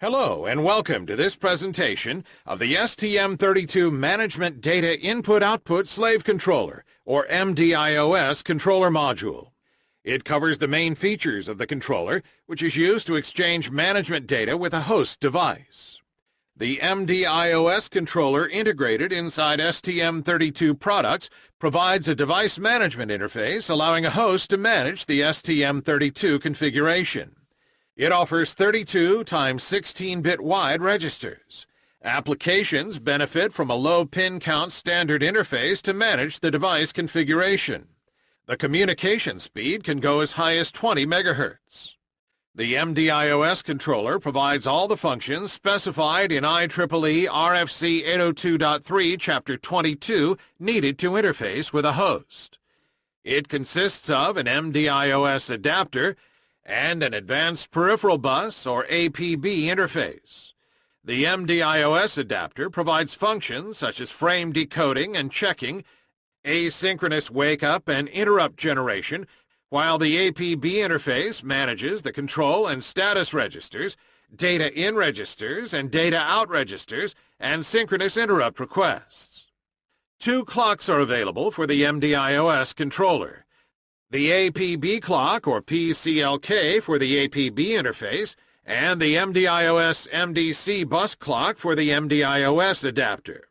Hello and welcome to this presentation of the STM32 Management Data Input-Output Slave Controller, or MDIOS controller module. It covers the main features of the controller, which is used to exchange management data with a host device. The MDIOS controller integrated inside STM32 products provides a device management interface allowing a host to manage the STM32 configuration. It offers 32 times 16-bit wide registers. Applications benefit from a low pin count standard interface to manage the device configuration. The communication speed can go as high as 20 megahertz. The MDIOS controller provides all the functions specified in IEEE RFC 802.3 Chapter 22 needed to interface with a host. It consists of an MDIOS adapter and an Advanced Peripheral Bus, or APB, interface. The MDIOS adapter provides functions such as frame decoding and checking, asynchronous wake-up and interrupt generation, while the APB interface manages the control and status registers, data in registers and data out registers, and synchronous interrupt requests. Two clocks are available for the MDIOS controller. The APB clock, or PCLK, for the APB interface, and the MDIOS MDC bus clock for the MDIOS adapter.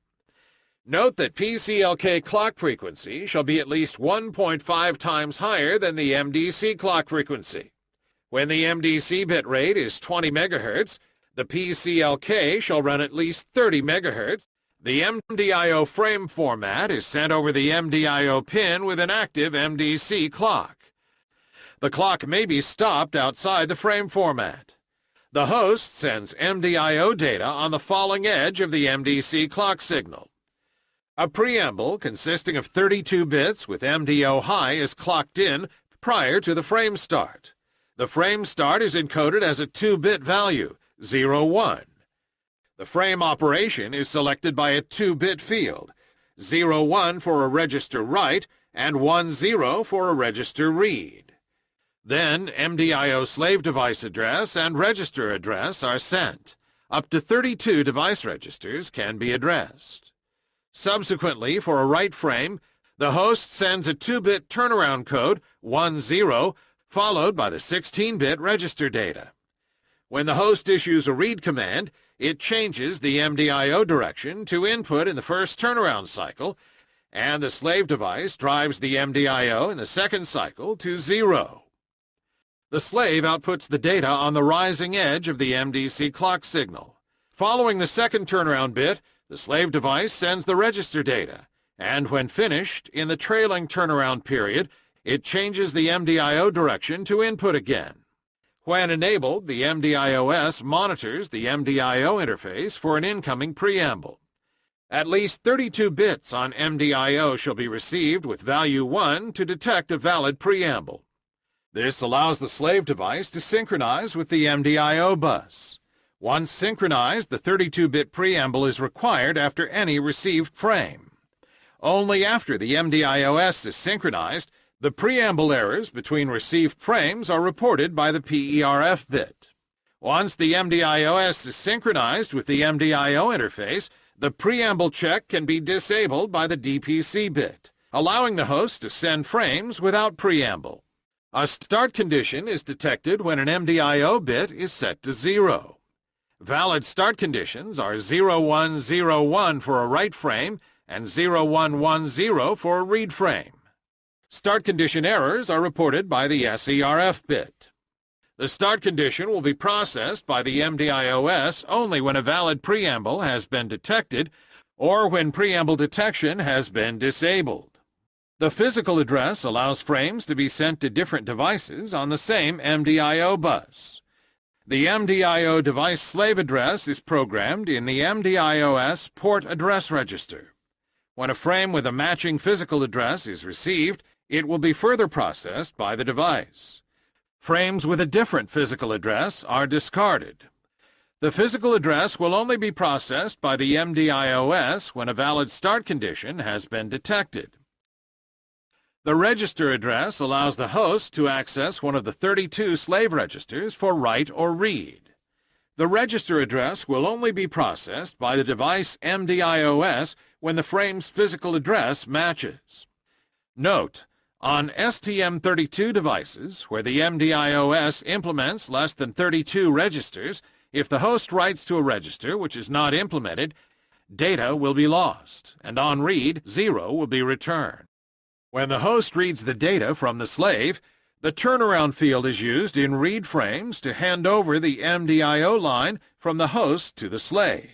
Note that PCLK clock frequency shall be at least 1.5 times higher than the MDC clock frequency. When the MDC bit rate is 20 MHz, the PCLK shall run at least 30 MHz, the MDIO frame format is sent over the MDIO pin with an active MDC clock. The clock may be stopped outside the frame format. The host sends MDIO data on the falling edge of the MDC clock signal. A preamble consisting of 32 bits with MDO high is clocked in prior to the frame start. The frame start is encoded as a 2-bit value, 01. The frame operation is selected by a 2-bit field, 01 for a register write and 10 for a register read. Then MDIO slave device address and register address are sent. Up to 32 device registers can be addressed. Subsequently, for a write frame, the host sends a 2-bit turnaround code, 10, followed by the 16-bit register data. When the host issues a read command, it changes the MDIO direction to input in the first turnaround cycle, and the slave device drives the MDIO in the second cycle to zero. The slave outputs the data on the rising edge of the MDC clock signal. Following the second turnaround bit, the slave device sends the register data, and when finished, in the trailing turnaround period, it changes the MDIO direction to input again. When enabled, the MDIOS monitors the MDIO interface for an incoming preamble. At least 32 bits on MDIO shall be received with value 1 to detect a valid preamble. This allows the slave device to synchronize with the MDIO bus. Once synchronized, the 32-bit preamble is required after any received frame. Only after the MDIOS is synchronized the preamble errors between received frames are reported by the PERF bit. Once the MDIOS is synchronized with the MDIO interface, the preamble check can be disabled by the DPC bit, allowing the host to send frames without preamble. A start condition is detected when an MDIO bit is set to 0. Valid start conditions are 0101 for a write frame and 0110 for a read frame. Start condition errors are reported by the SERF bit. The start condition will be processed by the MDIOS only when a valid preamble has been detected or when preamble detection has been disabled. The physical address allows frames to be sent to different devices on the same MDIO bus. The MDIO device slave address is programmed in the MDIOS port address register. When a frame with a matching physical address is received, it will be further processed by the device. Frames with a different physical address are discarded. The physical address will only be processed by the MDIOS when a valid start condition has been detected. The register address allows the host to access one of the 32 slave registers for write or read. The register address will only be processed by the device MDIOS when the frame's physical address matches. Note, on STM32 devices, where the MDIOS implements less than 32 registers, if the host writes to a register which is not implemented, data will be lost, and on read, zero will be returned. When the host reads the data from the slave, the turnaround field is used in read frames to hand over the MDIO line from the host to the slave.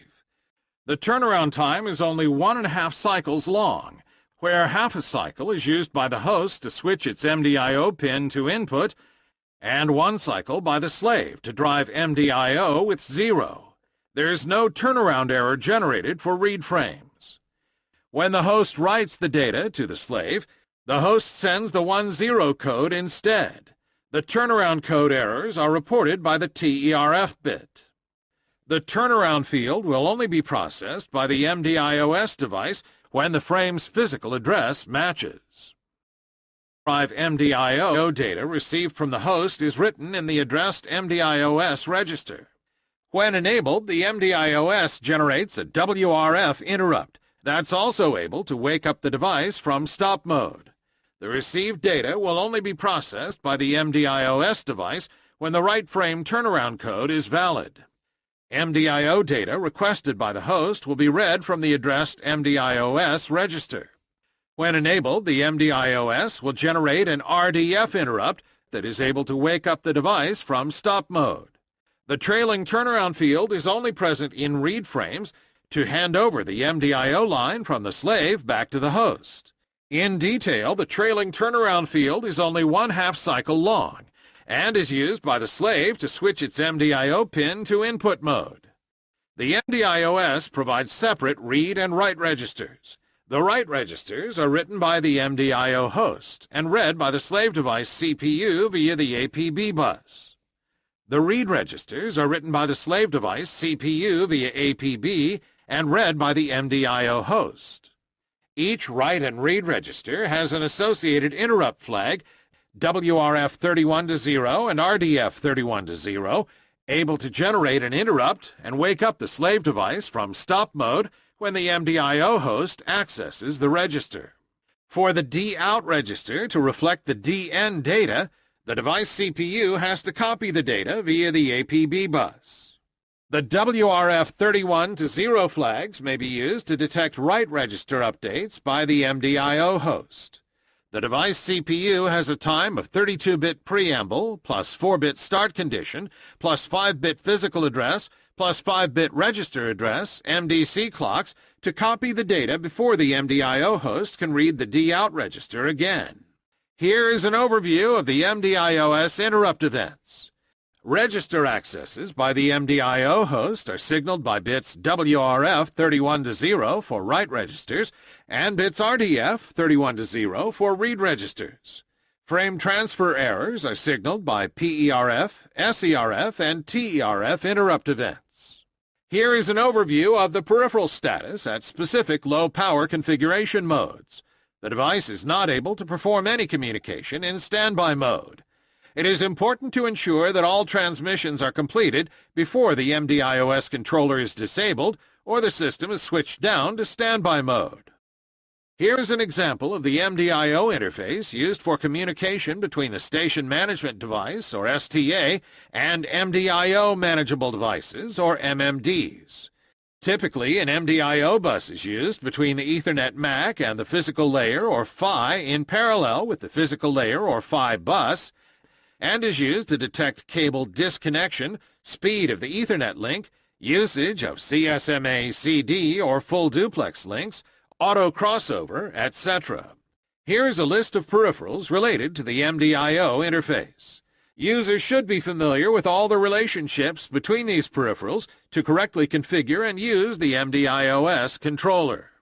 The turnaround time is only one and a half cycles long, where half a cycle is used by the host to switch its MDIO pin to input, and one cycle by the slave to drive MDIO with zero. There is no turnaround error generated for read frames. When the host writes the data to the slave, the host sends the 1-0 code instead. The turnaround code errors are reported by the TERF bit. The turnaround field will only be processed by the MDIOS device when the frame's physical address matches. Drive MDIO data received from the host is written in the addressed MDIOS register. When enabled, the MDIOS generates a WRF interrupt that's also able to wake up the device from stop mode. The received data will only be processed by the MDIOS device when the write frame turnaround code is valid. MDIO data requested by the host will be read from the addressed MDIOS register. When enabled, the MDIOS will generate an RDF interrupt that is able to wake up the device from stop mode. The trailing turnaround field is only present in read frames to hand over the MDIO line from the slave back to the host. In detail, the trailing turnaround field is only one half cycle long and is used by the slave to switch its MDIO pin to input mode. The MDIOS provides separate read and write registers. The write registers are written by the MDIO host and read by the slave device CPU via the APB bus. The read registers are written by the slave device CPU via APB and read by the MDIO host. Each write and read register has an associated interrupt flag WRF 31 to 0 and RDF 31 to 0, able to generate an interrupt and wake up the slave device from stop mode when the MDIO host accesses the register. For the D-out register to reflect the D-in data, the device CPU has to copy the data via the APB bus. The WRF 31 to 0 flags may be used to detect write register updates by the MDIO host. The device CPU has a time of 32-bit preamble, plus 4-bit start condition, plus 5-bit physical address, plus 5-bit register address, MDC clocks, to copy the data before the MDIO host can read the D-out register again. Here is an overview of the MDIOS interrupt events. Register accesses by the MDIO host are signaled by bits WRF 31 to 0 for write registers and bits RDF 31 to 0 for read registers. Frame transfer errors are signaled by PERF, SERF, and TERF interrupt events. Here is an overview of the peripheral status at specific low-power configuration modes. The device is not able to perform any communication in standby mode. It is important to ensure that all transmissions are completed before the MDIOS controller is disabled or the system is switched down to standby mode. Here is an example of the MDIO interface used for communication between the Station Management Device, or STA, and MDIO Manageable Devices, or MMDs. Typically, an MDIO bus is used between the Ethernet MAC and the physical layer, or PHY, in parallel with the physical layer, or PHY bus, and is used to detect cable disconnection, speed of the Ethernet link, usage of CSMA CD or full duplex links, auto crossover, etc. Here's a list of peripherals related to the MDIO interface. Users should be familiar with all the relationships between these peripherals to correctly configure and use the MDIOS controller.